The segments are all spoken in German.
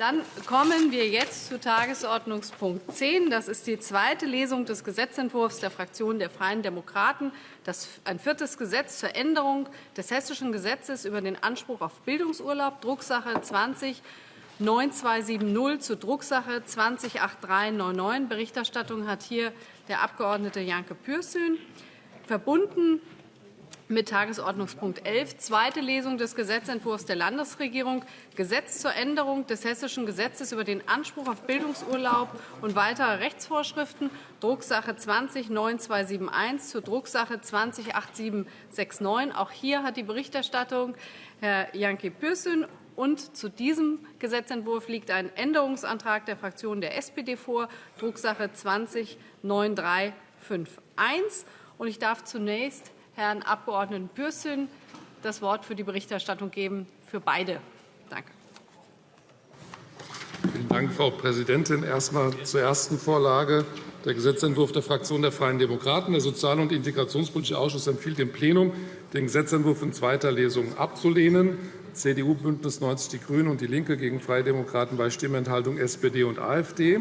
Dann kommen wir jetzt zu Tagesordnungspunkt 10. Das ist die zweite Lesung des Gesetzentwurfs der Fraktion der Freien Demokraten. Das ein viertes Gesetz zur Änderung des Hessischen Gesetzes über den Anspruch auf Bildungsurlaub, Drucksache 20 9270 zur Drucksache 208399. Berichterstattung hat hier der Abg. Janke Pürsün. Verbunden mit Tagesordnungspunkt 11, zweite Lesung des Gesetzentwurfs der Landesregierung, Gesetz zur Änderung des Hessischen Gesetzes über den Anspruch auf Bildungsurlaub und weitere Rechtsvorschriften, Drucksache 20-9271 zur Drucksache 20-8769. Auch hier hat die Berichterstattung Herr Janke Pürsün. Und zu diesem Gesetzentwurf liegt ein Änderungsantrag der Fraktion der SPD vor, Drucksache 20-9351. Ich darf zunächst Herrn Abg. Pürsün das Wort für die Berichterstattung geben, für beide. Danke. Vielen Dank, Frau Präsidentin. Erst einmal zur ersten Vorlage. Der Gesetzentwurf der Fraktion der Freien Demokraten. Der Sozial- und Integrationspolitische Ausschuss empfiehlt dem Plenum, den Gesetzentwurf in zweiter Lesung abzulehnen. CDU, BÜNDNIS 90 die GRÜNEN und DIE LINKE gegen Freie Demokraten bei Stimmenthaltung SPD und AfD.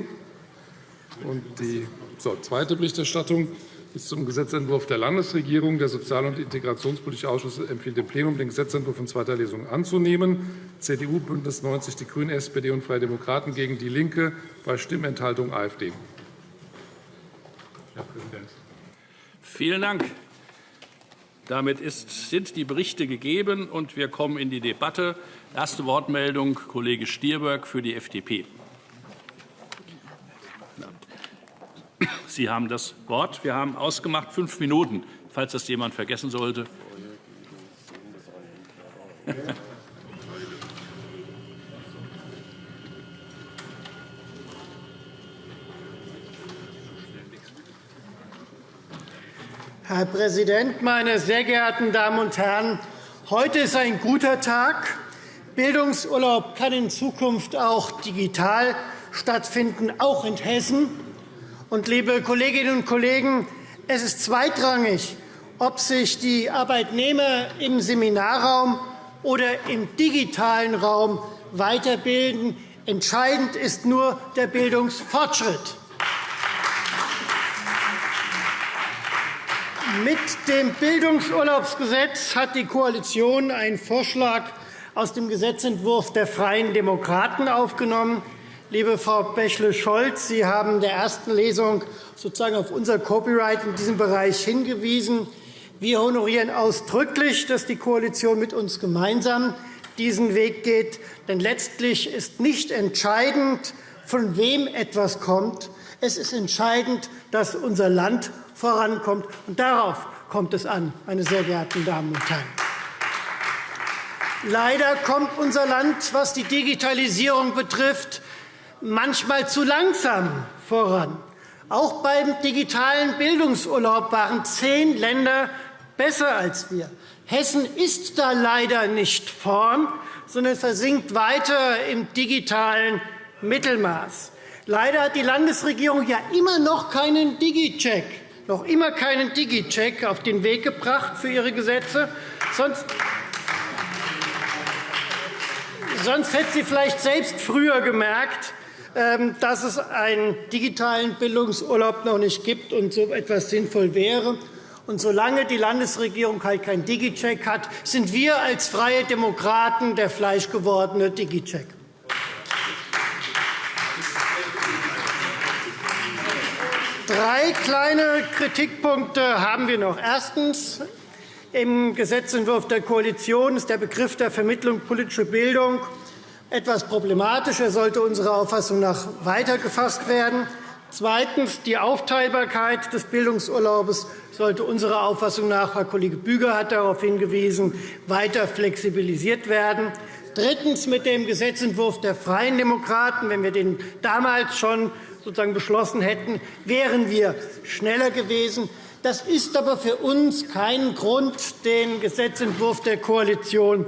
Und die so, zweite Berichterstattung ist zum Gesetzentwurf der Landesregierung. Der Sozial- und Integrationspolitische Ausschuss empfiehlt dem Plenum, den Gesetzentwurf in zweiter Lesung anzunehmen. CDU, BÜNDNIS 90 die GRÜNEN, SPD und Freie Demokraten gegen DIE LINKE bei Stimmenthaltung AfD. Herr Präsident. Vielen Dank. Damit ist, sind die Berichte gegeben, und wir kommen in die Debatte. Erste Wortmeldung Kollege Stier für die FDP. Sie haben das Wort. Wir haben ausgemacht fünf Minuten, falls das jemand vergessen sollte. Herr Präsident, meine sehr geehrten Damen und Herren! Heute ist ein guter Tag. Bildungsurlaub kann in Zukunft auch digital stattfinden, auch in Hessen. Und, liebe Kolleginnen und Kollegen, es ist zweitrangig, ob sich die Arbeitnehmer im Seminarraum oder im digitalen Raum weiterbilden. Entscheidend ist nur der Bildungsfortschritt. Mit dem Bildungsurlaubsgesetz hat die Koalition einen Vorschlag aus dem Gesetzentwurf der Freien Demokraten aufgenommen. Liebe Frau Bächle-Scholz, Sie haben in der ersten Lesung sozusagen auf unser Copyright in diesem Bereich hingewiesen. Wir honorieren ausdrücklich, dass die Koalition mit uns gemeinsam diesen Weg geht. Denn letztlich ist nicht entscheidend, von wem etwas kommt. Es ist entscheidend, dass unser Land vorankommt. Und darauf kommt es an, meine sehr geehrten Damen und Herren. Leider kommt unser Land, was die Digitalisierung betrifft, manchmal zu langsam voran. Auch beim digitalen Bildungsurlaub waren zehn Länder besser als wir. Hessen ist da leider nicht vorn, sondern versinkt weiter im digitalen Mittelmaß. Leider hat die Landesregierung ja immer noch keinen Digicheck noch immer keinen Digicheck auf den Weg gebracht für ihre Gesetze. Sonst Sonst hätte sie vielleicht selbst früher gemerkt, dass es einen digitalen Bildungsurlaub noch nicht gibt und so etwas sinnvoll wäre. Und solange die Landesregierung halt keinen Digicheck hat, sind wir als Freie Demokraten der fleischgewordene Digicheck. Drei kleine Kritikpunkte haben wir noch. Erstens. Im Gesetzentwurf der Koalition ist der Begriff der Vermittlung politischer Bildung etwas problematisch. Er sollte unserer Auffassung nach weitergefasst werden. Zweitens. Die Aufteilbarkeit des Bildungsurlaubes sollte unserer Auffassung nach, Herr Kollege Büger hat darauf hingewiesen, weiter flexibilisiert werden. Drittens. Mit dem Gesetzentwurf der Freien Demokraten, wenn wir den damals schon sozusagen beschlossen hätten, wären wir schneller gewesen. Das ist aber für uns kein Grund, den Gesetzentwurf der Koalition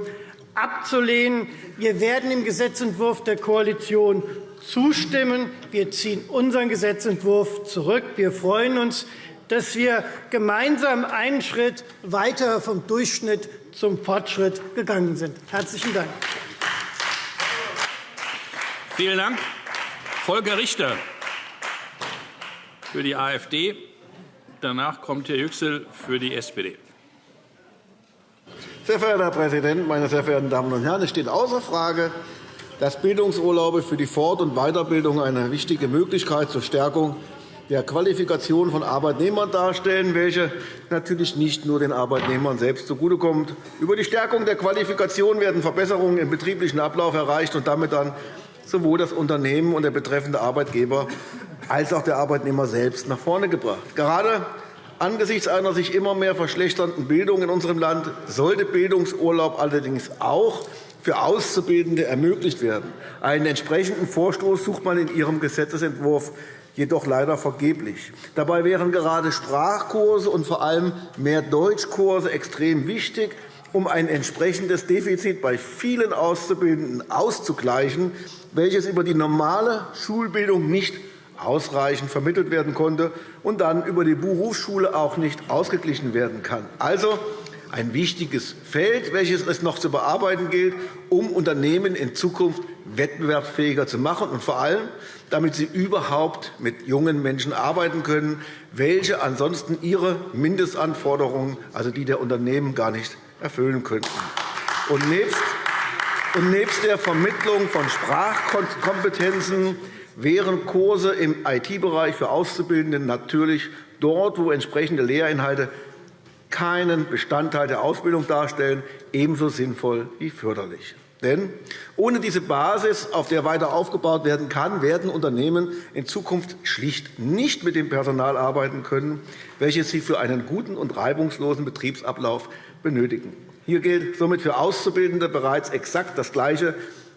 abzulehnen. Wir werden dem Gesetzentwurf der Koalition zustimmen. Wir ziehen unseren Gesetzentwurf zurück. Wir freuen uns, dass wir gemeinsam einen Schritt weiter vom Durchschnitt zum Fortschritt gegangen sind. – Herzlichen Dank. Vielen Dank. Volker Richter für die AfD. Danach kommt Herr Yüksel für die SPD. Sehr verehrter Herr Präsident, meine sehr verehrten Damen und Herren! Es steht außer Frage, dass Bildungsurlaube für die Fort- und Weiterbildung eine wichtige Möglichkeit zur Stärkung der Qualifikation von Arbeitnehmern darstellen, welche natürlich nicht nur den Arbeitnehmern selbst zugutekommt. Über die Stärkung der Qualifikation werden Verbesserungen im betrieblichen Ablauf erreicht und damit dann sowohl das Unternehmen und der betreffende Arbeitgeber als auch der Arbeitnehmer selbst nach vorne gebracht. Gerade angesichts einer sich immer mehr verschlechternden Bildung in unserem Land sollte Bildungsurlaub allerdings auch für Auszubildende ermöglicht werden. Einen entsprechenden Vorstoß sucht man in Ihrem Gesetzentwurf jedoch leider vergeblich. Dabei wären gerade Sprachkurse und vor allem mehr Deutschkurse extrem wichtig, um ein entsprechendes Defizit bei vielen Auszubildenden auszugleichen, welches über die normale Schulbildung nicht ausreichend vermittelt werden konnte und dann über die Berufsschule auch nicht ausgeglichen werden kann. Also ein wichtiges Feld, welches es noch zu bearbeiten gilt, um Unternehmen in Zukunft wettbewerbsfähiger zu machen und vor allem, damit sie überhaupt mit jungen Menschen arbeiten können, welche ansonsten ihre Mindestanforderungen, also die der Unternehmen, gar nicht erfüllen könnten. Und nebst der Vermittlung von Sprachkompetenzen wären Kurse im IT-Bereich für Auszubildende natürlich dort, wo entsprechende Lehrinhalte keinen Bestandteil der Ausbildung darstellen, ebenso sinnvoll wie förderlich. Denn ohne diese Basis, auf der weiter aufgebaut werden kann, werden Unternehmen in Zukunft schlicht nicht mit dem Personal arbeiten können, welches sie für einen guten und reibungslosen Betriebsablauf benötigen. Hier gilt somit für Auszubildende bereits exakt das Gleiche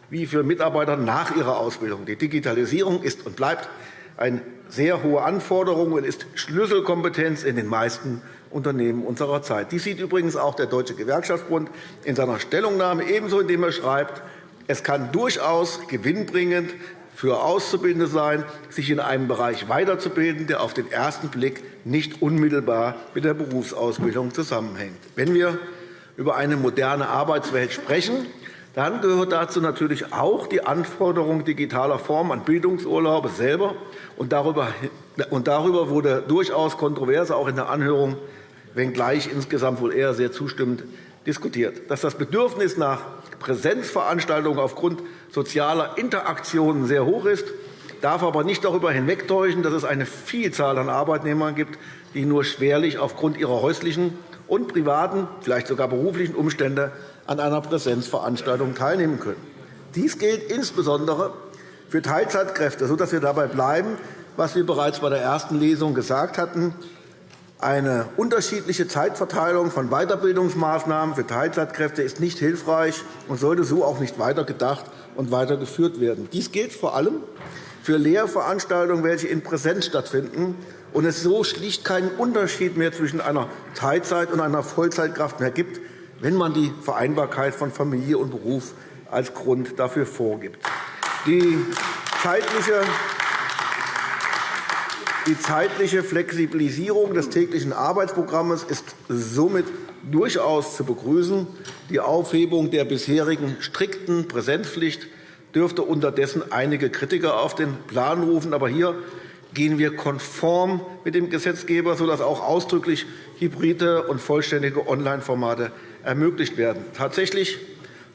wie für Mitarbeiter nach ihrer Ausbildung. Die Digitalisierung ist und bleibt eine sehr hohe Anforderung und ist Schlüsselkompetenz in den meisten Unternehmen unserer Zeit. Dies sieht übrigens auch der Deutsche Gewerkschaftsbund in seiner Stellungnahme ebenso, indem er schreibt, es kann durchaus gewinnbringend für Auszubildende sein, sich in einem Bereich weiterzubilden, der auf den ersten Blick nicht unmittelbar mit der Berufsausbildung zusammenhängt. Wenn wir über eine moderne Arbeitswelt sprechen, dann gehört dazu natürlich auch die Anforderung digitaler Form an Bildungsurlaube selber. Und darüber, wurde durchaus kontrovers auch in der Anhörung, wenngleich insgesamt wohl eher sehr zustimmend diskutiert. Dass das Bedürfnis nach Präsenzveranstaltungen aufgrund sozialer Interaktionen sehr hoch ist, darf aber nicht darüber hinwegtäuschen, dass es eine Vielzahl an Arbeitnehmern gibt, die nur schwerlich aufgrund ihrer häuslichen und privaten, vielleicht sogar beruflichen Umstände an einer Präsenzveranstaltung teilnehmen können. Dies gilt insbesondere für Teilzeitkräfte, sodass wir dabei bleiben, was wir bereits bei der ersten Lesung gesagt hatten. Eine unterschiedliche Zeitverteilung von Weiterbildungsmaßnahmen für Teilzeitkräfte ist nicht hilfreich und sollte so auch nicht weitergedacht und weitergeführt werden. Dies gilt vor allem für Lehrveranstaltungen, welche in Präsenz stattfinden und es so schlicht keinen Unterschied mehr zwischen einer Teilzeit- und einer Vollzeitkraft mehr gibt, wenn man die Vereinbarkeit von Familie und Beruf als Grund dafür vorgibt. Die zeitliche die zeitliche Flexibilisierung des täglichen Arbeitsprogramms ist somit durchaus zu begrüßen. Die Aufhebung der bisherigen strikten Präsenzpflicht dürfte unterdessen einige Kritiker auf den Plan rufen. Aber hier gehen wir konform mit dem Gesetzgeber, sodass auch ausdrücklich hybride und vollständige Online-Formate ermöglicht werden. Tatsächlich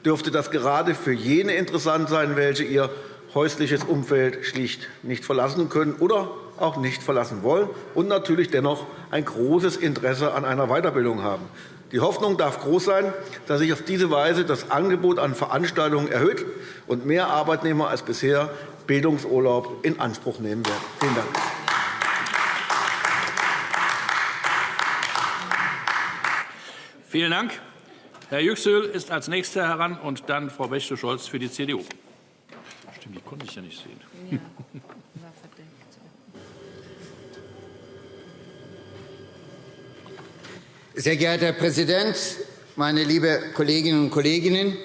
dürfte das gerade für jene interessant sein, welche ihr häusliches Umfeld schlicht nicht verlassen können oder auch nicht verlassen wollen und natürlich dennoch ein großes Interesse an einer Weiterbildung haben. Die Hoffnung darf groß sein, dass sich auf diese Weise das Angebot an Veranstaltungen erhöht und mehr Arbeitnehmer als bisher Bildungsurlaub in Anspruch nehmen werden. Vielen Dank. Vielen Dank. Herr Yüksel ist als Nächster heran, und dann Frau Bächte-Scholz für die CDU. Stimmt, die konnte ich ja nicht sehen. Sehr geehrter Herr Präsident, meine lieben Kolleginnen und Kollegen!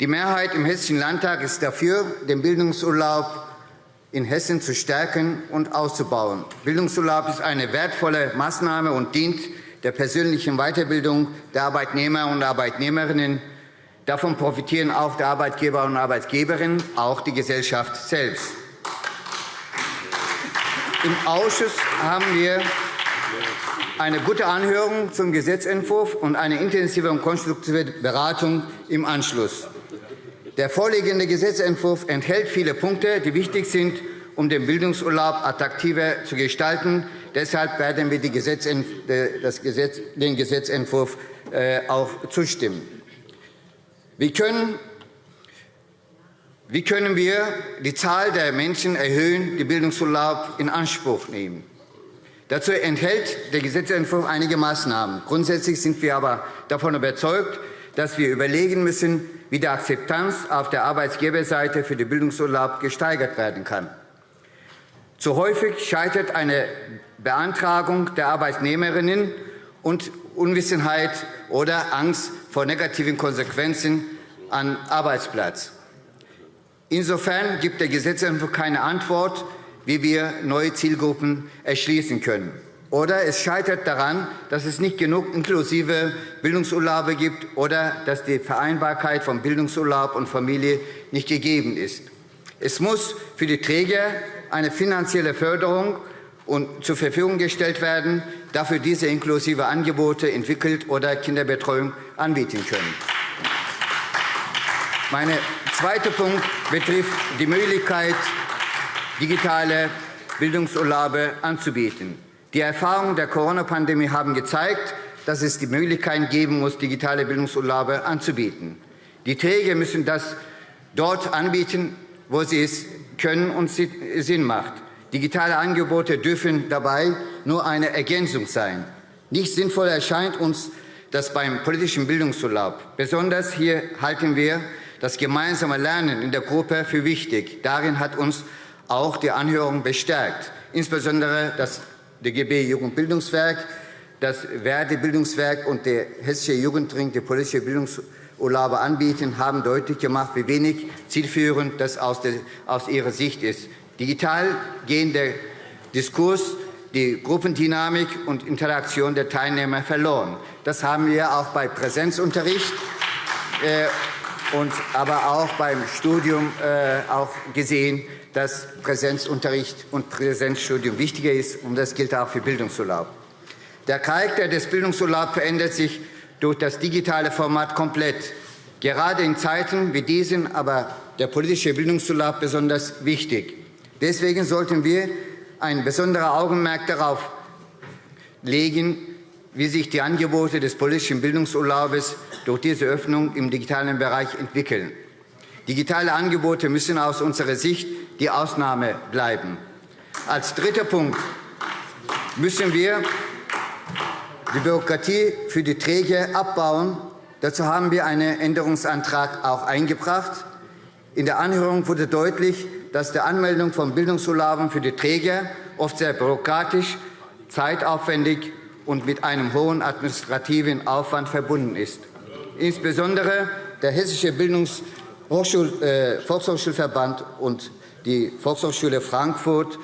Die Mehrheit im Hessischen Landtag ist dafür, den Bildungsurlaub in Hessen zu stärken und auszubauen. Bildungsurlaub ist eine wertvolle Maßnahme und dient der persönlichen Weiterbildung der Arbeitnehmer und Arbeitnehmerinnen. Davon profitieren auch die Arbeitgeber und Arbeitgeberinnen, auch die Gesellschaft selbst. Im Ausschuss haben wir eine gute Anhörung zum Gesetzentwurf und eine intensive und konstruktive Beratung im Anschluss. Der vorliegende Gesetzentwurf enthält viele Punkte, die wichtig sind, um den Bildungsurlaub attraktiver zu gestalten. Deshalb werden wir den Gesetzentwurf äh, auch zustimmen. Wie können wie können wir die Zahl der Menschen erhöhen, die Bildungsurlaub in Anspruch nehmen? Dazu enthält der Gesetzentwurf einige Maßnahmen. Grundsätzlich sind wir aber davon überzeugt, dass wir überlegen müssen, wie die Akzeptanz auf der Arbeitgeberseite für den Bildungsurlaub gesteigert werden kann. Zu häufig scheitert eine Beantragung der Arbeitnehmerinnen und Unwissenheit oder Angst vor negativen Konsequenzen am Arbeitsplatz. Insofern gibt der Gesetzentwurf keine Antwort wie wir neue Zielgruppen erschließen können. Oder es scheitert daran, dass es nicht genug inklusive Bildungsurlaube gibt oder dass die Vereinbarkeit von Bildungsurlaub und Familie nicht gegeben ist. Es muss für die Träger eine finanzielle Förderung zur Verfügung gestellt werden, dafür diese inklusive Angebote entwickelt oder Kinderbetreuung anbieten können. Mein zweiter Punkt betrifft die Möglichkeit, digitale Bildungsurlaube anzubieten. Die Erfahrungen der Corona-Pandemie haben gezeigt, dass es die Möglichkeit geben muss, digitale Bildungsurlaube anzubieten. Die Träger müssen das dort anbieten, wo sie es können und Sinn macht. Digitale Angebote dürfen dabei nur eine Ergänzung sein. Nicht sinnvoll erscheint uns das beim politischen Bildungsurlaub. Besonders hier halten wir das gemeinsame Lernen in der Gruppe für wichtig. Darin hat uns auch die Anhörung bestärkt. Insbesondere das DGB Jugendbildungswerk, das Werdebildungswerk und der Hessische Jugendring, die politische Bildungsurlaube anbieten, haben deutlich gemacht, wie wenig zielführend das aus, der, aus ihrer Sicht ist. Digital gehen der Diskurs, die Gruppendynamik und Interaktion der Teilnehmer verloren. Das haben wir auch bei Präsenzunterricht äh, und aber auch beim Studium äh, auch gesehen, dass Präsenzunterricht und Präsenzstudium wichtiger ist, und das gilt auch für Bildungsurlaub. Der Charakter des Bildungsurlaubs verändert sich durch das digitale Format komplett. Gerade in Zeiten wie diesen aber der politische Bildungsurlaub besonders wichtig. Deswegen sollten wir ein besonderes Augenmerk darauf legen, wie sich die Angebote des politischen Bildungsurlaubes durch diese Öffnung im digitalen Bereich entwickeln. Digitale Angebote müssen aus unserer Sicht die Ausnahme bleiben. Als dritter Punkt müssen wir die Bürokratie für die Träger abbauen. Dazu haben wir einen Änderungsantrag auch eingebracht. In der Anhörung wurde deutlich, dass die Anmeldung von Bildungsurlauben für die Träger oft sehr bürokratisch, zeitaufwendig und mit einem hohen administrativen Aufwand verbunden ist. Insbesondere der Hessische Bildungs- äh, Volkshochschulverband und die Volkshochschule Frankfurt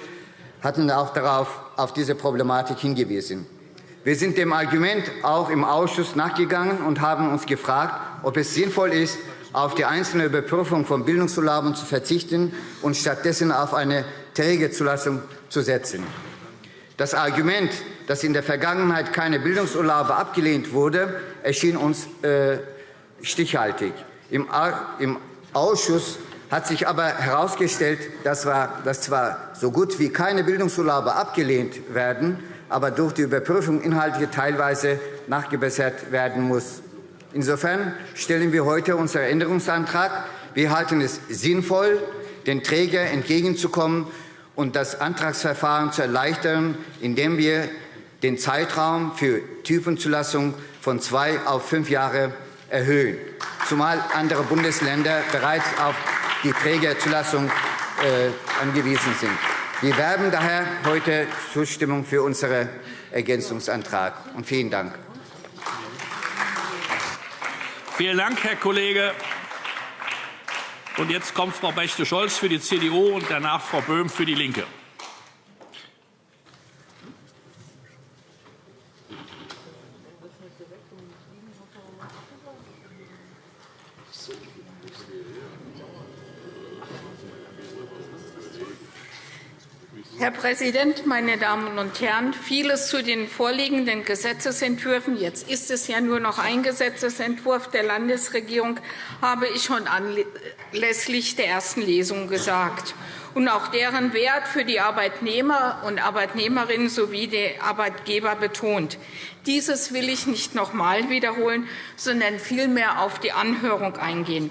hatten auch darauf, auf diese Problematik hingewiesen. Wir sind dem Argument auch im Ausschuss nachgegangen und haben uns gefragt, ob es sinnvoll ist, auf die einzelne Überprüfung von Bildungsurlauben zu verzichten und stattdessen auf eine Trägerzulassung zu setzen. Das Argument, dass in der Vergangenheit keine Bildungsurlaube abgelehnt wurde, erschien uns äh, stichhaltig. Im, Im Ausschuss hat sich aber herausgestellt, dass zwar so gut wie keine Bildungsurlaube abgelehnt werden, aber durch die Überprüfung inhaltlich teilweise nachgebessert werden muss. Insofern stellen wir heute unseren Änderungsantrag. Wir halten es sinnvoll, den Träger entgegenzukommen und das Antragsverfahren zu erleichtern, indem wir den Zeitraum für Typenzulassung von zwei auf fünf Jahre erhöhen, zumal andere Bundesländer bereits auf die Trägerzulassung äh, angewiesen sind. Wir werben daher heute Zustimmung für unseren Ergänzungsantrag. Und vielen Dank. Vielen Dank, Herr Kollege. Und jetzt kommt Frau Bächte-Scholz für die CDU und danach Frau Böhm für die Linke. Herr Präsident, meine Damen und Herren! Vieles zu den vorliegenden Gesetzesentwürfen – jetzt ist es ja nur noch ein Gesetzentwurf der Landesregierung – habe ich schon anlässlich der ersten Lesung gesagt und auch deren Wert für die Arbeitnehmer und Arbeitnehmerinnen sowie die Arbeitgeber betont. Dieses will ich nicht noch einmal wiederholen, sondern vielmehr auf die Anhörung eingehen.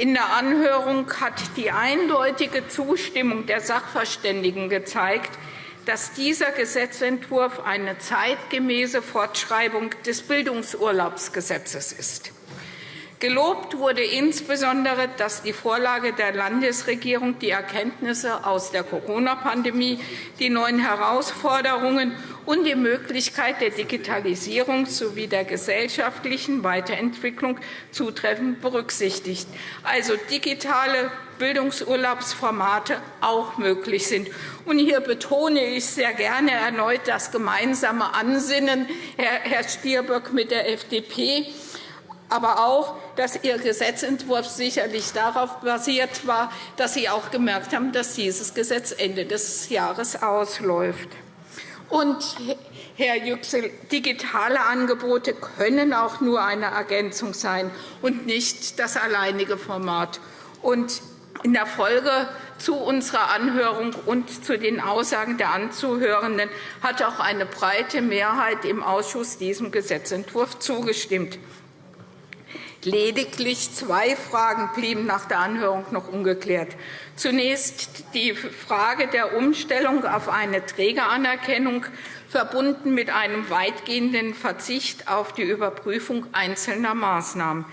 In der Anhörung hat die eindeutige Zustimmung der Sachverständigen gezeigt, dass dieser Gesetzentwurf eine zeitgemäße Fortschreibung des Bildungsurlaubsgesetzes ist. Gelobt wurde insbesondere, dass die Vorlage der Landesregierung die Erkenntnisse aus der Corona-Pandemie, die neuen Herausforderungen und die Möglichkeit der Digitalisierung sowie der gesellschaftlichen Weiterentwicklung zutreffend berücksichtigt, also digitale Bildungsurlaubsformate auch möglich sind. hier betone ich sehr gerne erneut das gemeinsame Ansinnen, Herr Stirböck, mit der FDP aber auch, dass Ihr Gesetzentwurf sicherlich darauf basiert war, dass Sie auch gemerkt haben, dass dieses Gesetz Ende des Jahres ausläuft. Und, Herr Yüksel, digitale Angebote können auch nur eine Ergänzung sein und nicht das alleinige Format. Und in der Folge zu unserer Anhörung und zu den Aussagen der Anzuhörenden hat auch eine breite Mehrheit im Ausschuss diesem Gesetzentwurf zugestimmt. Lediglich zwei Fragen blieben nach der Anhörung noch ungeklärt. Zunächst die Frage der Umstellung auf eine Trägeranerkennung, verbunden mit einem weitgehenden Verzicht auf die Überprüfung einzelner Maßnahmen.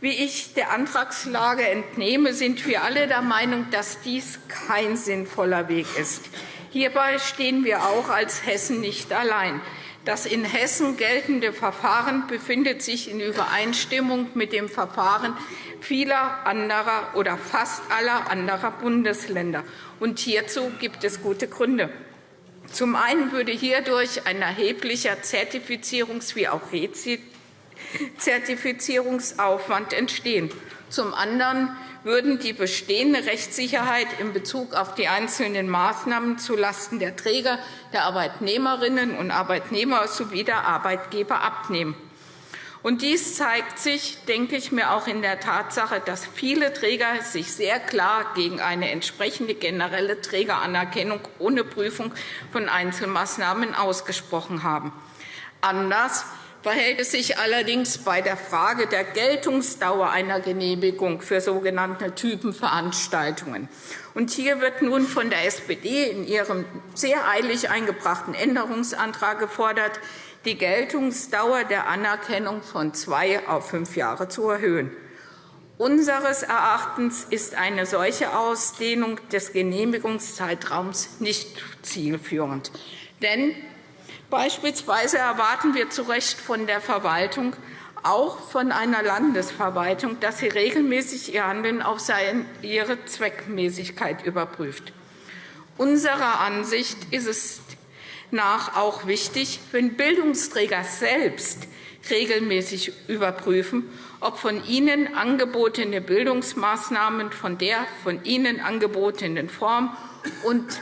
Wie ich der Antragslage entnehme, sind wir alle der Meinung, dass dies kein sinnvoller Weg ist. Hierbei stehen wir auch als Hessen nicht allein. Das in Hessen geltende Verfahren befindet sich in Übereinstimmung mit dem Verfahren vieler anderer oder fast aller anderer Bundesländer. Und hierzu gibt es gute Gründe. Zum einen würde hierdurch ein erheblicher Zertifizierungs- wie auch Rezertifizierungsaufwand entstehen. Zum anderen würden die bestehende Rechtssicherheit in Bezug auf die einzelnen Maßnahmen zulasten der Träger, der Arbeitnehmerinnen und Arbeitnehmer sowie der Arbeitgeber abnehmen. Und dies zeigt sich, denke ich mir, auch in der Tatsache, dass viele Träger sich sehr klar gegen eine entsprechende generelle Trägeranerkennung ohne Prüfung von Einzelmaßnahmen ausgesprochen haben. Anders verhält es sich allerdings bei der Frage der Geltungsdauer einer Genehmigung für sogenannte Typenveranstaltungen. Und hier wird nun von der SPD in ihrem sehr eilig eingebrachten Änderungsantrag gefordert, die Geltungsdauer der Anerkennung von zwei auf fünf Jahre zu erhöhen. Unseres Erachtens ist eine solche Ausdehnung des Genehmigungszeitraums nicht zielführend. Denn Beispielsweise erwarten wir zu Recht von der Verwaltung, auch von einer Landesverwaltung, dass sie regelmäßig ihr Handeln auf ihre Zweckmäßigkeit überprüft. Unserer Ansicht ist es nach auch wichtig, wenn Bildungsträger selbst regelmäßig überprüfen, ob von ihnen angebotene Bildungsmaßnahmen von der von ihnen angebotenen Form und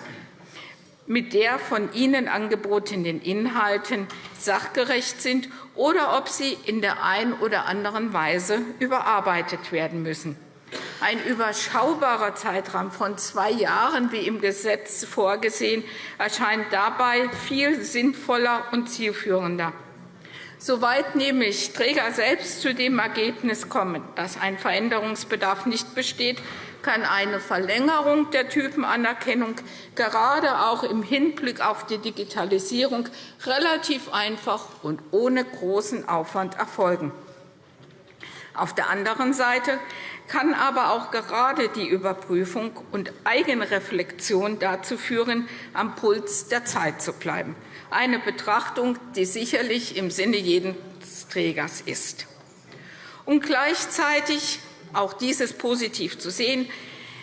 mit der von Ihnen angebotenen Inhalten sachgerecht sind oder ob sie in der einen oder anderen Weise überarbeitet werden müssen. Ein überschaubarer Zeitraum von zwei Jahren, wie im Gesetz vorgesehen, erscheint dabei viel sinnvoller und zielführender. Soweit nämlich Träger selbst zu dem Ergebnis kommen, dass ein Veränderungsbedarf nicht besteht, kann eine Verlängerung der Typenanerkennung gerade auch im Hinblick auf die Digitalisierung relativ einfach und ohne großen Aufwand erfolgen. Auf der anderen Seite kann aber auch gerade die Überprüfung und Eigenreflexion dazu führen, am Puls der Zeit zu bleiben, eine Betrachtung, die sicherlich im Sinne jedes Trägers ist. Und gleichzeitig auch dies ist positiv zu sehen,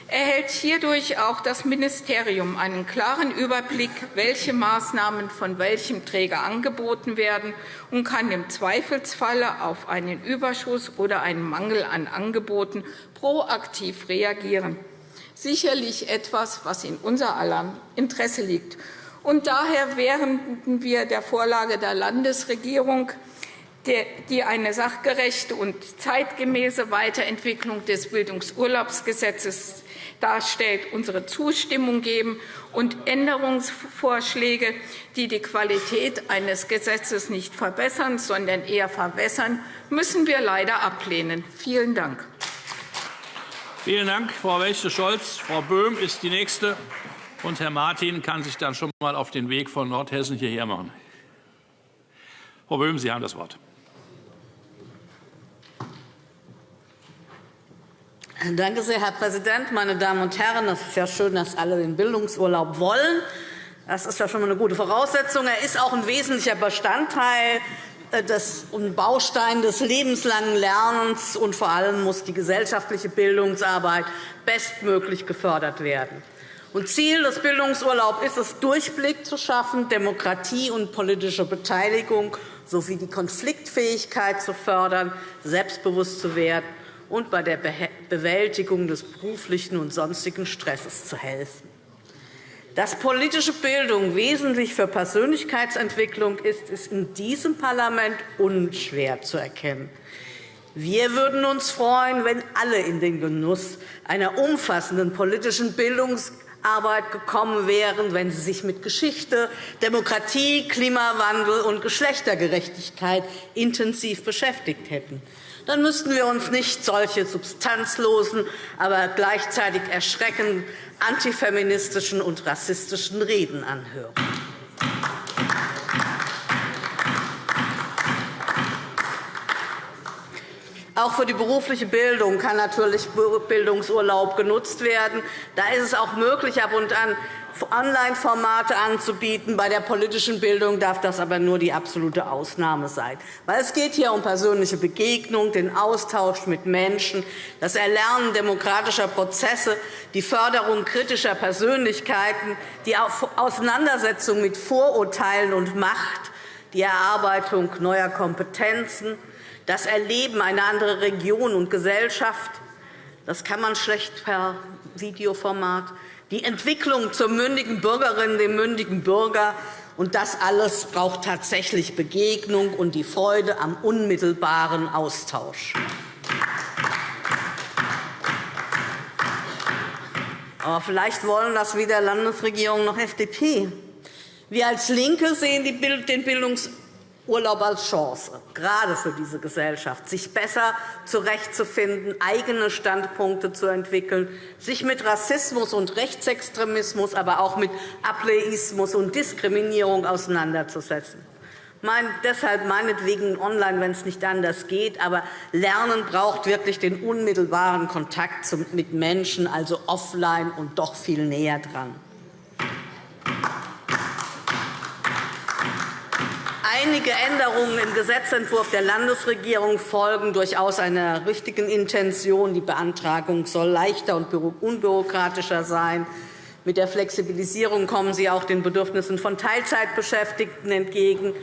erhält hierdurch auch das Ministerium einen klaren Überblick, welche Maßnahmen von welchem Träger angeboten werden, und kann im Zweifelsfalle auf einen Überschuss oder einen Mangel an Angeboten proaktiv reagieren. sicherlich etwas, was in unser aller Interesse liegt. Und daher wären wir der Vorlage der Landesregierung die eine sachgerechte und zeitgemäße Weiterentwicklung des Bildungsurlaubsgesetzes darstellt, unsere Zustimmung geben und Änderungsvorschläge, die die Qualität eines Gesetzes nicht verbessern, sondern eher verwässern, müssen wir leider ablehnen. Vielen Dank. Vielen Dank, Frau Wächte-Scholz. Frau Böhm ist die Nächste. Und Herr Martin kann sich dann schon einmal auf den Weg von Nordhessen hierher machen. Frau Böhm, Sie haben das Wort. Danke sehr, Herr Präsident. Meine Damen und Herren, es ist ja schön, dass alle den Bildungsurlaub wollen. Das ist ja schon einmal eine gute Voraussetzung. Er ist auch ein wesentlicher Bestandteil äh, und Baustein des lebenslangen Lernens, und vor allem muss die gesellschaftliche Bildungsarbeit bestmöglich gefördert werden. Ziel des Bildungsurlaubs ist es, Durchblick zu schaffen, Demokratie und politische Beteiligung sowie die Konfliktfähigkeit zu fördern, selbstbewusst zu werden und bei der Bewältigung des beruflichen und sonstigen Stresses zu helfen. Dass politische Bildung wesentlich für Persönlichkeitsentwicklung ist, ist in diesem Parlament unschwer zu erkennen. Wir würden uns freuen, wenn alle in den Genuss einer umfassenden politischen Bildungsarbeit gekommen wären, wenn sie sich mit Geschichte, Demokratie, Klimawandel und Geschlechtergerechtigkeit intensiv beschäftigt hätten dann müssten wir uns nicht solche substanzlosen, aber gleichzeitig erschreckend antifeministischen und rassistischen Reden anhören. Auch für die berufliche Bildung kann natürlich Bildungsurlaub genutzt werden. Da ist es auch möglich, ab und an Online-Formate anzubieten. Bei der politischen Bildung darf das aber nur die absolute Ausnahme sein. Weil es geht hier um persönliche Begegnung, den Austausch mit Menschen, das Erlernen demokratischer Prozesse, die Förderung kritischer Persönlichkeiten, die Auseinandersetzung mit Vorurteilen und Macht, die Erarbeitung neuer Kompetenzen, das Erleben einer anderen Region und Gesellschaft. Das kann man schlecht per Videoformat die Entwicklung zur mündigen Bürgerin, dem mündigen Bürger. Und das alles braucht tatsächlich Begegnung und die Freude am unmittelbaren Austausch. Aber vielleicht wollen das weder Landesregierung noch FDP. Wir als LINKE sehen den Bildungs Urlaub als Chance, gerade für diese Gesellschaft, sich besser zurechtzufinden, eigene Standpunkte zu entwickeln, sich mit Rassismus und Rechtsextremismus, aber auch mit Ableismus und Diskriminierung auseinanderzusetzen. Mein, deshalb meinetwegen online, wenn es nicht anders geht. Aber Lernen braucht wirklich den unmittelbaren Kontakt mit Menschen, also offline und doch viel näher dran. Einige Änderungen im Gesetzentwurf der Landesregierung folgen durchaus einer richtigen Intention. Die Beantragung soll leichter und unbürokratischer sein. Mit der Flexibilisierung kommen Sie auch den Bedürfnissen von Teilzeitbeschäftigten entgegen.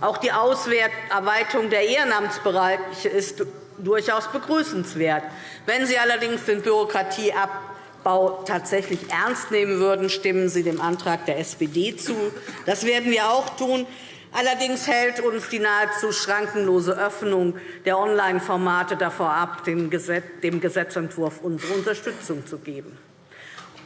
Auch die Ausweitung der Ehrenamtsbereiche ist durchaus begrüßenswert. Wenn Sie allerdings den Bürokratieabbau tatsächlich ernst nehmen würden, stimmen Sie dem Antrag der SPD zu. Das werden wir auch tun. Allerdings hält uns die nahezu schrankenlose Öffnung der Online-Formate davor ab, dem Gesetzentwurf unsere Unterstützung zu geben.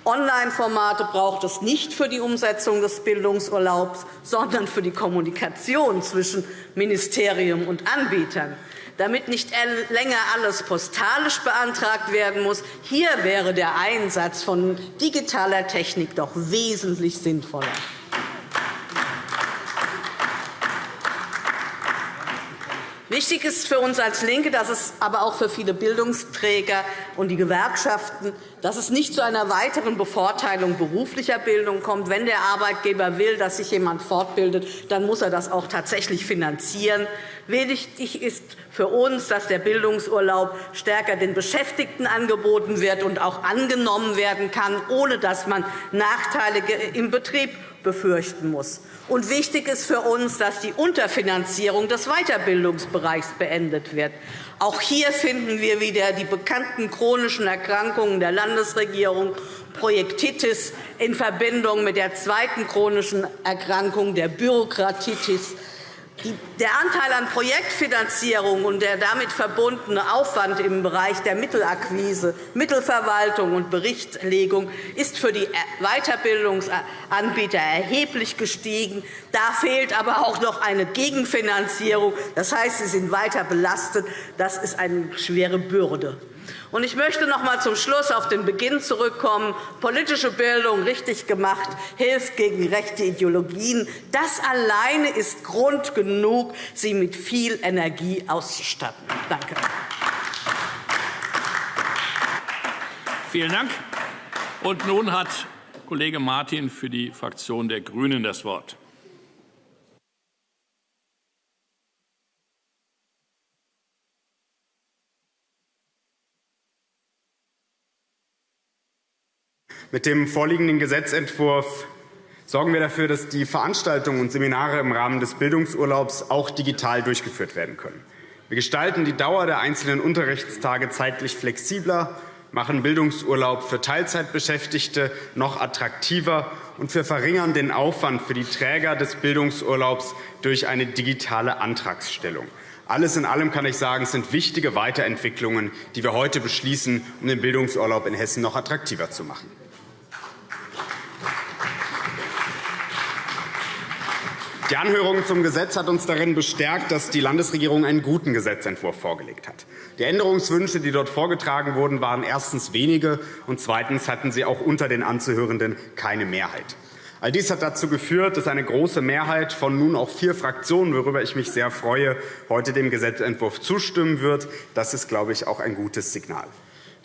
Online-Formate braucht es nicht für die Umsetzung des Bildungsurlaubs, sondern für die Kommunikation zwischen Ministerium und Anbietern. Damit nicht länger alles postalisch beantragt werden muss, hier wäre der Einsatz von digitaler Technik doch wesentlich sinnvoller. Wichtig ist für uns als LINKE, dass es aber auch für viele Bildungsträger und die Gewerkschaften, dass es nicht zu einer weiteren Bevorteilung beruflicher Bildung kommt. Wenn der Arbeitgeber will, dass sich jemand fortbildet, dann muss er das auch tatsächlich finanzieren. Wichtig ist für uns, dass der Bildungsurlaub stärker den Beschäftigten angeboten wird und auch angenommen werden kann, ohne dass man Nachteile im Betrieb befürchten muss. Und wichtig ist für uns, dass die Unterfinanzierung des Weiterbildungsbereichs beendet wird. Auch hier finden wir wieder die bekannten chronischen Erkrankungen der Landesregierung, Projektitis in Verbindung mit der zweiten chronischen Erkrankung der Bürokratitis der Anteil an Projektfinanzierung und der damit verbundene Aufwand im Bereich der Mittelakquise, Mittelverwaltung und Berichtslegung ist für die Weiterbildungsanbieter erheblich gestiegen. Da fehlt aber auch noch eine Gegenfinanzierung. Das heißt, sie sind weiter belastet. Das ist eine schwere Bürde. Ich möchte noch einmal zum Schluss auf den Beginn zurückkommen. Politische Bildung richtig gemacht hilft gegen rechte Ideologien. Das alleine ist Grund genug, sie mit viel Energie auszustatten. Danke. Vielen Dank. Und nun hat Kollege Martin für die Fraktion der GRÜNEN das Wort. Mit dem vorliegenden Gesetzentwurf sorgen wir dafür, dass die Veranstaltungen und Seminare im Rahmen des Bildungsurlaubs auch digital durchgeführt werden können. Wir gestalten die Dauer der einzelnen Unterrichtstage zeitlich flexibler, machen Bildungsurlaub für Teilzeitbeschäftigte noch attraktiver und wir verringern den Aufwand für die Träger des Bildungsurlaubs durch eine digitale Antragstellung. Alles in allem kann ich sagen, es sind wichtige Weiterentwicklungen, die wir heute beschließen, um den Bildungsurlaub in Hessen noch attraktiver zu machen. Die Anhörung zum Gesetz hat uns darin bestärkt, dass die Landesregierung einen guten Gesetzentwurf vorgelegt hat. Die Änderungswünsche, die dort vorgetragen wurden, waren erstens wenige, und zweitens hatten sie auch unter den Anzuhörenden keine Mehrheit. All dies hat dazu geführt, dass eine große Mehrheit von nun auch vier Fraktionen, worüber ich mich sehr freue, heute dem Gesetzentwurf zustimmen wird. Das ist, glaube ich, auch ein gutes Signal.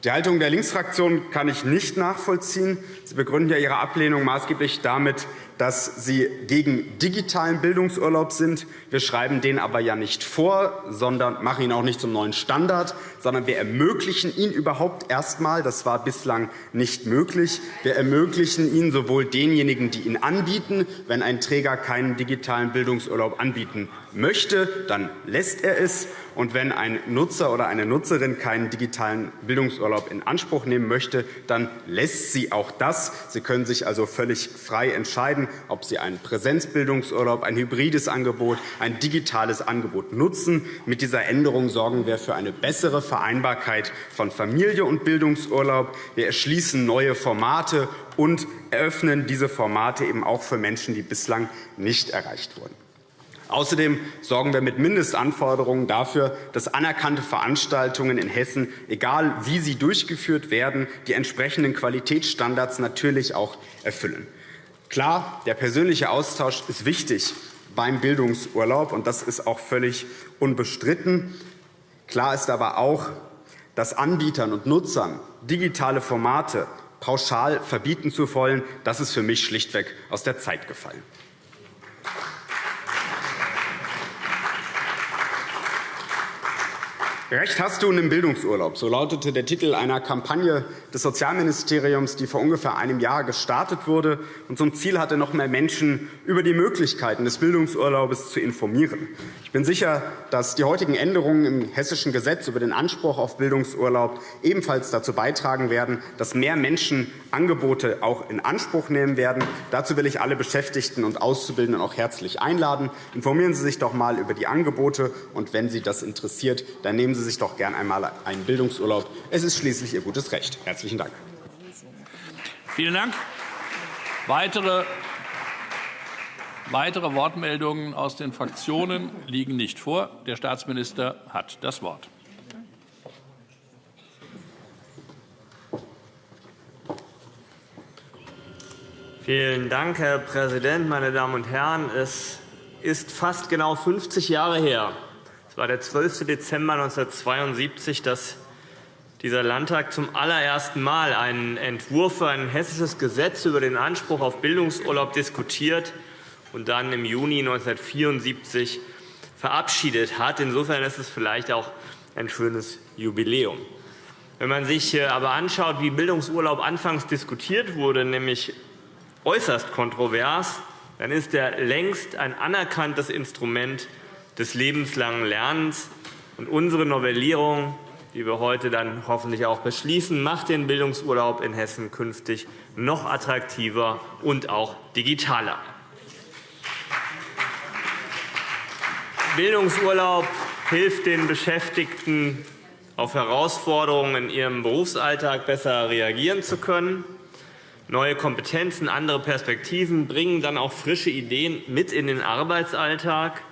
Die Haltung der Linksfraktion kann ich nicht nachvollziehen. Sie begründen ja Ihre Ablehnung maßgeblich damit, dass Sie gegen digitalen Bildungsurlaub sind. Wir schreiben den aber ja nicht vor, sondern machen ihn auch nicht zum neuen Standard, sondern wir ermöglichen ihn überhaupt erst einmal. Das war bislang nicht möglich. Wir ermöglichen ihn sowohl denjenigen, die ihn anbieten. Wenn ein Träger keinen digitalen Bildungsurlaub anbieten möchte, dann lässt er es. Und wenn ein Nutzer oder eine Nutzerin keinen digitalen Bildungsurlaub in Anspruch nehmen möchte, dann lässt sie auch das. Sie können sich also völlig frei entscheiden, ob Sie einen Präsenzbildungsurlaub, ein hybrides Angebot, ein digitales Angebot nutzen. Mit dieser Änderung sorgen wir für eine bessere Vereinbarkeit von Familie und Bildungsurlaub. Wir erschließen neue Formate und eröffnen diese Formate eben auch für Menschen, die bislang nicht erreicht wurden. Außerdem sorgen wir mit Mindestanforderungen dafür, dass anerkannte Veranstaltungen in Hessen, egal wie sie durchgeführt werden, die entsprechenden Qualitätsstandards natürlich auch erfüllen. Klar, der persönliche Austausch ist wichtig beim Bildungsurlaub, und das ist auch völlig unbestritten. Klar ist aber auch, dass Anbietern und Nutzern digitale Formate pauschal verbieten zu wollen, das ist für mich schlichtweg aus der Zeit gefallen. Recht hast du in dem Bildungsurlaub. So lautete der Titel einer Kampagne des Sozialministeriums, die vor ungefähr einem Jahr gestartet wurde und zum Ziel hatte, noch mehr Menschen über die Möglichkeiten des Bildungsurlaubs zu informieren. Ich bin sicher, dass die heutigen Änderungen im Hessischen Gesetz über den Anspruch auf Bildungsurlaub ebenfalls dazu beitragen werden, dass mehr Menschen Angebote auch in Anspruch nehmen werden. Dazu will ich alle Beschäftigten und Auszubildenden auch herzlich einladen. Informieren Sie sich doch einmal über die Angebote, und wenn Sie das interessiert, dann nehmen Sie sich doch gern einmal einen Bildungsurlaub. Es ist schließlich Ihr gutes Recht. Herzlichen Dank. Vielen Dank. Weitere Weitere Wortmeldungen aus den Fraktionen liegen nicht vor. Der Staatsminister hat das Wort. Vielen Dank, Herr Präsident, meine Damen und Herren! Es ist fast genau 50 Jahre her, es war der 12. Dezember 1972, dass dieser Landtag zum allerersten Mal einen Entwurf für ein hessisches Gesetz über den Anspruch auf Bildungsurlaub diskutiert und dann im Juni 1974 verabschiedet hat. Insofern ist es vielleicht auch ein schönes Jubiläum. Wenn man sich äh, aber anschaut, wie Bildungsurlaub anfangs diskutiert wurde, nämlich äußerst kontrovers, dann ist er längst ein anerkanntes Instrument des lebenslangen Lernens. Und unsere Novellierung, die wir heute dann hoffentlich auch beschließen, macht den Bildungsurlaub in Hessen künftig noch attraktiver und auch digitaler. Bildungsurlaub hilft den Beschäftigten, auf Herausforderungen in ihrem Berufsalltag besser reagieren zu können. Neue Kompetenzen, andere Perspektiven bringen dann auch frische Ideen mit in den Arbeitsalltag.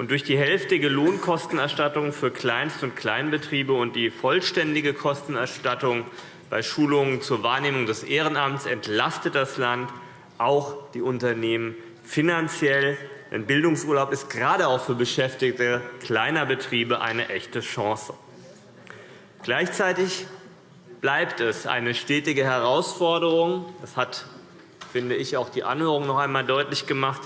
Und durch die hälftige Lohnkostenerstattung für Kleinst- und Kleinbetriebe und die vollständige Kostenerstattung bei Schulungen zur Wahrnehmung des Ehrenamts entlastet das Land auch die Unternehmen finanziell. Denn Bildungsurlaub ist gerade auch für Beschäftigte kleiner Betriebe eine echte Chance. Gleichzeitig bleibt es eine stetige Herausforderung. Das hat, finde ich, auch die Anhörung noch einmal deutlich gemacht,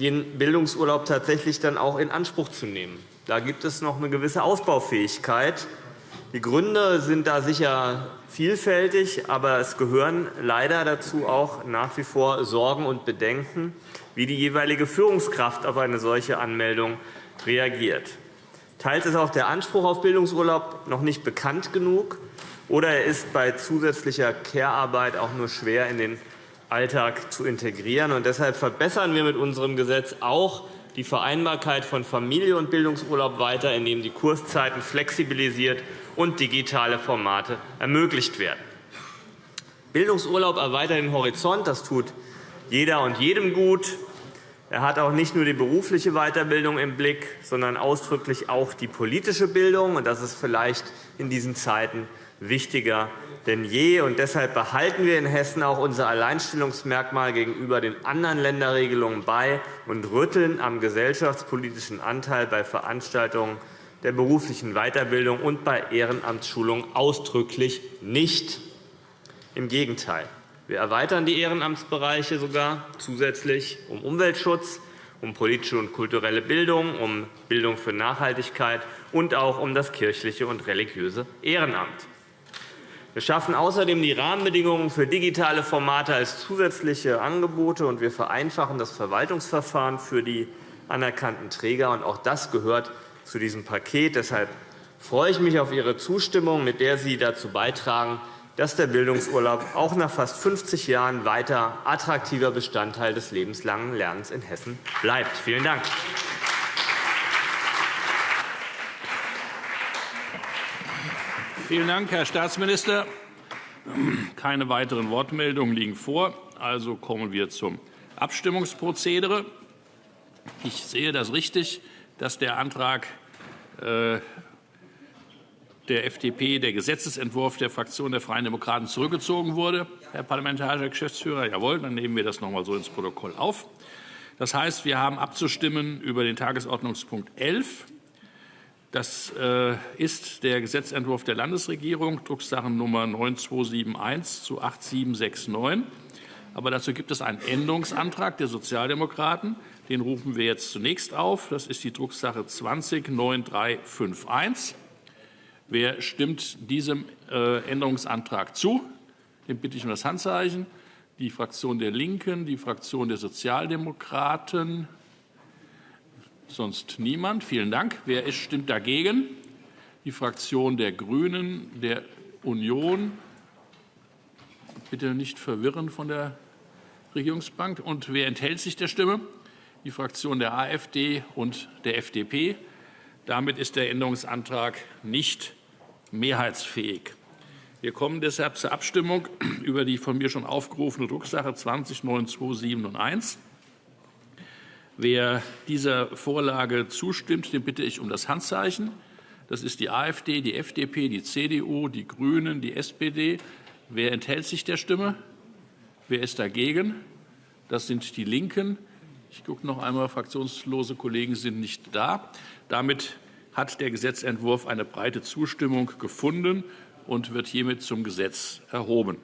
den Bildungsurlaub tatsächlich dann auch in Anspruch zu nehmen. Da gibt es noch eine gewisse Ausbaufähigkeit. Die Gründe sind da sicher vielfältig, aber es gehören leider dazu auch nach wie vor Sorgen und Bedenken, wie die jeweilige Führungskraft auf eine solche Anmeldung reagiert. Teils ist auch der Anspruch auf Bildungsurlaub noch nicht bekannt genug, oder er ist bei zusätzlicher Care-Arbeit auch nur schwer in den Alltag zu integrieren. Und deshalb verbessern wir mit unserem Gesetz auch die Vereinbarkeit von Familie und Bildungsurlaub weiter, indem die Kurszeiten flexibilisiert und digitale Formate ermöglicht werden. Bildungsurlaub erweitert den Horizont. Das tut jeder und jedem gut. Er hat auch nicht nur die berufliche Weiterbildung im Blick, sondern ausdrücklich auch die politische Bildung. Und das ist vielleicht in diesen Zeiten wichtiger denn je. Und deshalb behalten wir in Hessen auch unser Alleinstellungsmerkmal gegenüber den anderen Länderregelungen bei und rütteln am gesellschaftspolitischen Anteil bei Veranstaltungen der beruflichen Weiterbildung und bei Ehrenamtsschulungen ausdrücklich nicht. Im Gegenteil. Wir erweitern die Ehrenamtsbereiche sogar zusätzlich um Umweltschutz, um politische und kulturelle Bildung, um Bildung für Nachhaltigkeit und auch um das kirchliche und religiöse Ehrenamt. Wir schaffen außerdem die Rahmenbedingungen für digitale Formate als zusätzliche Angebote, und wir vereinfachen das Verwaltungsverfahren für die anerkannten Träger. Auch das gehört zu diesem Paket. Deshalb freue ich mich auf Ihre Zustimmung, mit der Sie dazu beitragen, dass der Bildungsurlaub auch nach fast 50 Jahren weiter attraktiver Bestandteil des lebenslangen Lernens in Hessen bleibt. Vielen Dank. Vielen Dank, Herr Staatsminister. Keine weiteren Wortmeldungen liegen vor. Also kommen wir zum Abstimmungsprozedere. Ich sehe das richtig, dass der Antrag äh, der FDP, der Gesetzentwurf der Fraktion der Freien Demokraten, zurückgezogen wurde, Herr parlamentarischer Geschäftsführer. Jawohl, dann nehmen wir das noch einmal so ins Protokoll auf. Das heißt, wir haben abzustimmen über den Tagesordnungspunkt 11. Das äh, ist der Gesetzentwurf der Landesregierung, Drucksachennummer 9271 zu 8769. Aber dazu gibt es einen Änderungsantrag der Sozialdemokraten. Den rufen wir jetzt zunächst auf. Das ist die Drucksache 209351. Wer stimmt diesem äh, Änderungsantrag zu? Den bitte ich um das Handzeichen. Die Fraktion der LINKEN, die Fraktion der Sozialdemokraten, Sonst niemand. Vielen Dank. Wer stimmt dagegen? Die Fraktion der GRÜNEN, der Union. Bitte nicht verwirren von der Regierungsbank. Und wer enthält sich der Stimme? Die Fraktion der AfD und der FDP. Damit ist der Änderungsantrag nicht mehrheitsfähig. Wir kommen deshalb zur Abstimmung über die von mir schon aufgerufene Drucksache 20 9271. Wer dieser Vorlage zustimmt, den bitte ich um das Handzeichen. Das ist die AfD, die FDP, die CDU, die GRÜNEN, die SPD. Wer enthält sich der Stimme? Wer ist dagegen? Das sind die LINKEN. Ich gucke noch einmal, fraktionslose Kollegen sind nicht da. Damit hat der Gesetzentwurf eine breite Zustimmung gefunden und wird hiermit zum Gesetz erhoben.